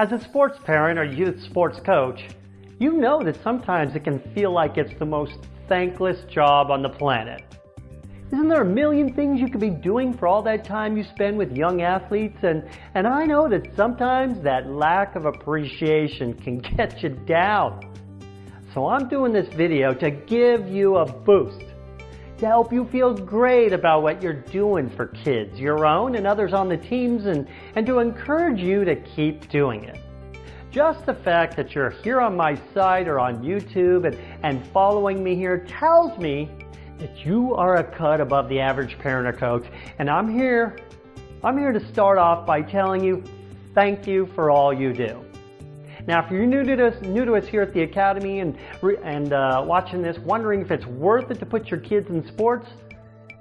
As a sports parent or youth sports coach, you know that sometimes it can feel like it's the most thankless job on the planet. Isn't there a million things you could be doing for all that time you spend with young athletes? And, and I know that sometimes that lack of appreciation can get you down. So I'm doing this video to give you a boost, to help you feel great about what you're doing for kids, your own and others on the teams, and, and to encourage you to keep doing it. Just the fact that you're here on my site or on YouTube and, and following me here tells me that you are a cut above the average parent or coach. And I'm here, I'm here to start off by telling you thank you for all you do. Now, if you're new to us, new to us here at the Academy and, and uh, watching this, wondering if it's worth it to put your kids in sports,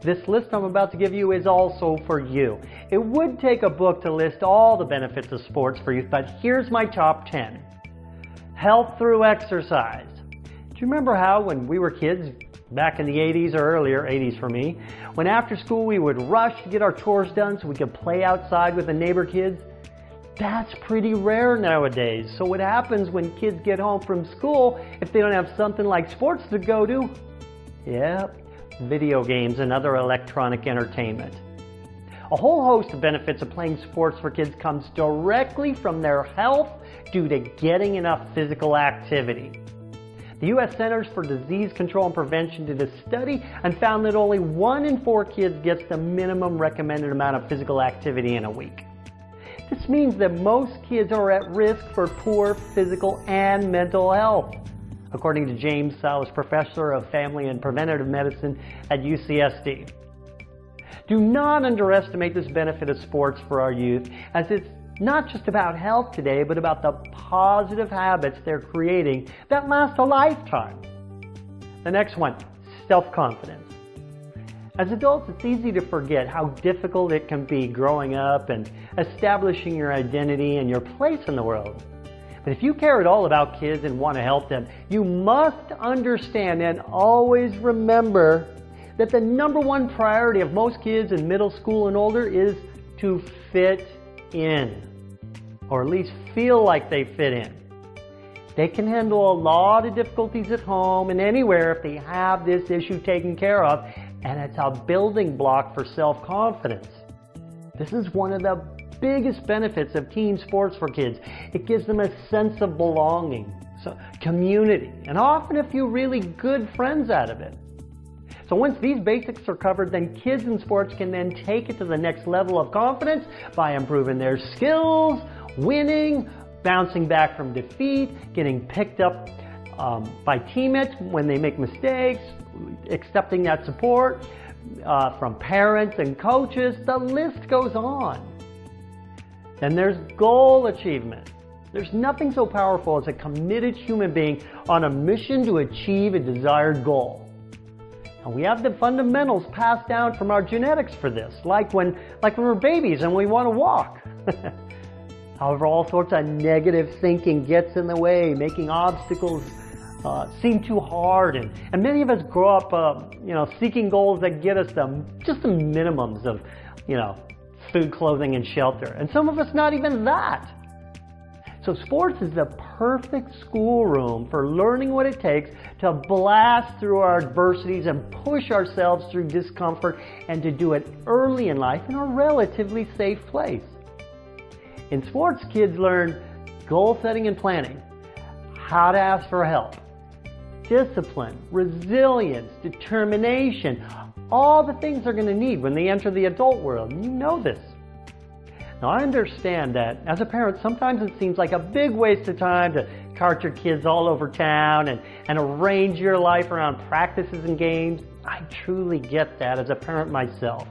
this list I'm about to give you is also for you. It would take a book to list all the benefits of sports for youth, but here's my top 10. Health through exercise. Do you remember how when we were kids, back in the 80s or earlier, 80s for me, when after school we would rush to get our chores done so we could play outside with the neighbor kids? That's pretty rare nowadays. So what happens when kids get home from school if they don't have something like sports to go to? Yep, video games and other electronic entertainment. A whole host of benefits of playing sports for kids comes directly from their health due to getting enough physical activity. The U.S. Centers for Disease Control and Prevention did a study and found that only one in four kids gets the minimum recommended amount of physical activity in a week. This means that most kids are at risk for poor physical and mental health, according to James Sallis, professor of family and preventative medicine at UCSD. Do not underestimate this benefit of sports for our youth, as it's not just about health today, but about the positive habits they're creating that last a lifetime. The next one, self-confidence. As adults, it's easy to forget how difficult it can be growing up and establishing your identity and your place in the world. But if you care at all about kids and want to help them, you must understand and always remember that the number one priority of most kids in middle school and older is to fit in, or at least feel like they fit in. They can handle a lot of difficulties at home and anywhere if they have this issue taken care of, and it's a building block for self-confidence. This is one of the biggest benefits of team sports for kids. It gives them a sense of belonging, so community, and often a few really good friends out of it. So once these basics are covered, then kids in sports can then take it to the next level of confidence by improving their skills, winning, bouncing back from defeat, getting picked up um, by teammates when they make mistakes, accepting that support uh, from parents and coaches. The list goes on. Then there's goal achievement. There's nothing so powerful as a committed human being on a mission to achieve a desired goal. And we have the fundamentals passed down from our genetics for this, like when, like when we're babies and we want to walk. However, all sorts of negative thinking gets in the way, making obstacles uh, seem too hard. And, and many of us grow up, uh, you know, seeking goals that get us the, just the minimums of, you know, food, clothing, and shelter. And some of us not even that. So sports is the perfect schoolroom for learning what it takes to blast through our adversities and push ourselves through discomfort and to do it early in life in a relatively safe place. In sports, kids learn goal setting and planning, how to ask for help, discipline, resilience, determination, all the things they're going to need when they enter the adult world. You know this. Now, I understand that as a parent, sometimes it seems like a big waste of time to cart your kids all over town and, and arrange your life around practices and games. I truly get that as a parent myself.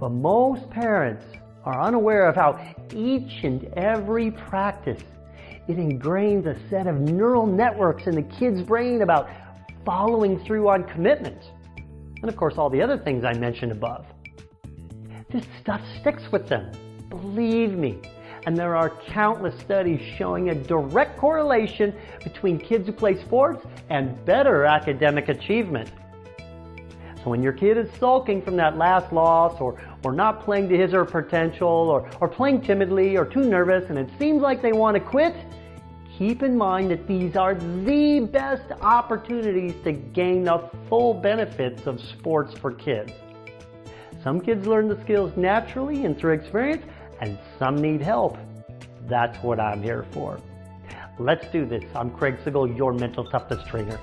But most parents are unaware of how each and every practice it ingrains a set of neural networks in the kid's brain about following through on commitments. And of course, all the other things I mentioned above. This stuff sticks with them. Believe me. And there are countless studies showing a direct correlation between kids who play sports and better academic achievement. So when your kid is sulking from that last loss or, or not playing to his or her potential or, or playing timidly or too nervous and it seems like they want to quit, keep in mind that these are the best opportunities to gain the full benefits of sports for kids. Some kids learn the skills naturally and through experience, and some need help. That's what I'm here for. Let's do this. I'm Craig Sigl, your mental toughness trainer.